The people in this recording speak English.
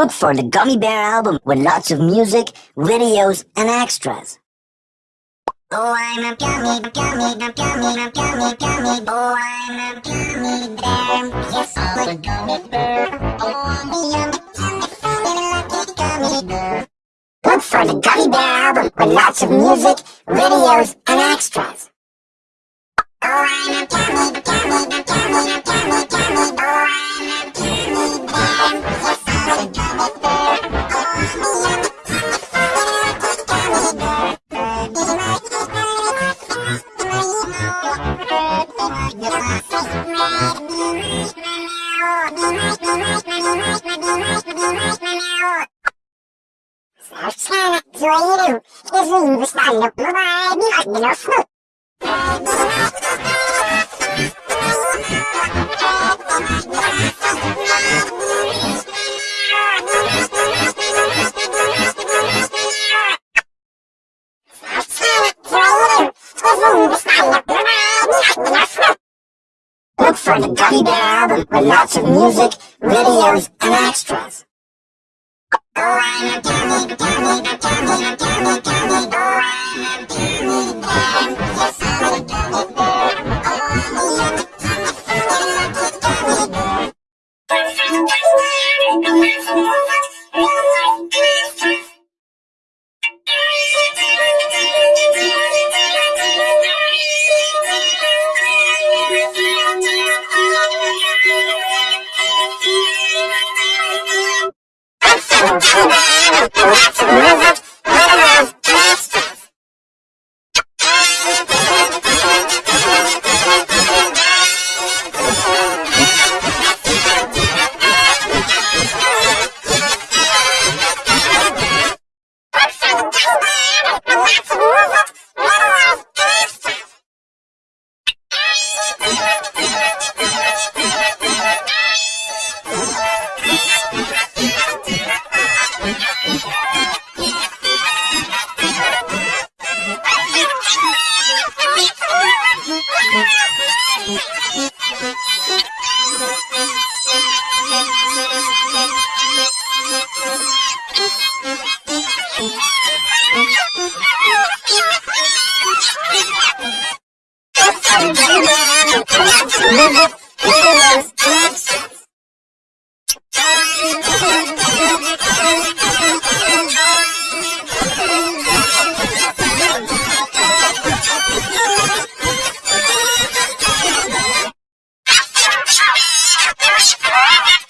Look for the Gummy Bear album with lots of music, videos, and extras. Oh, I'm a gummy, gummy, gummy, gummy, gummy, gummy. Oh, I'm a gummy bear. Yes, I'm a gummy bear. Oh, I'm a gummy, gummy bear. Look for the Gummy Bear album with lots of music, videos, and extras. Oh, I'm a gummy, gummy, gummy, gummy, gummy, gummy. Oh, I'm a gummy bear. Yes, Сначала твои руки, извини, встану, бывает, не важно, но For the Gummy Bear album with lots of music, videos, and extras. Oh, I'm a gummy, gummy, gummy, gummy, gummy. Oh, I'm a gummy. Yes, I'm a gummy Let's move it. Oh, my God. It was private.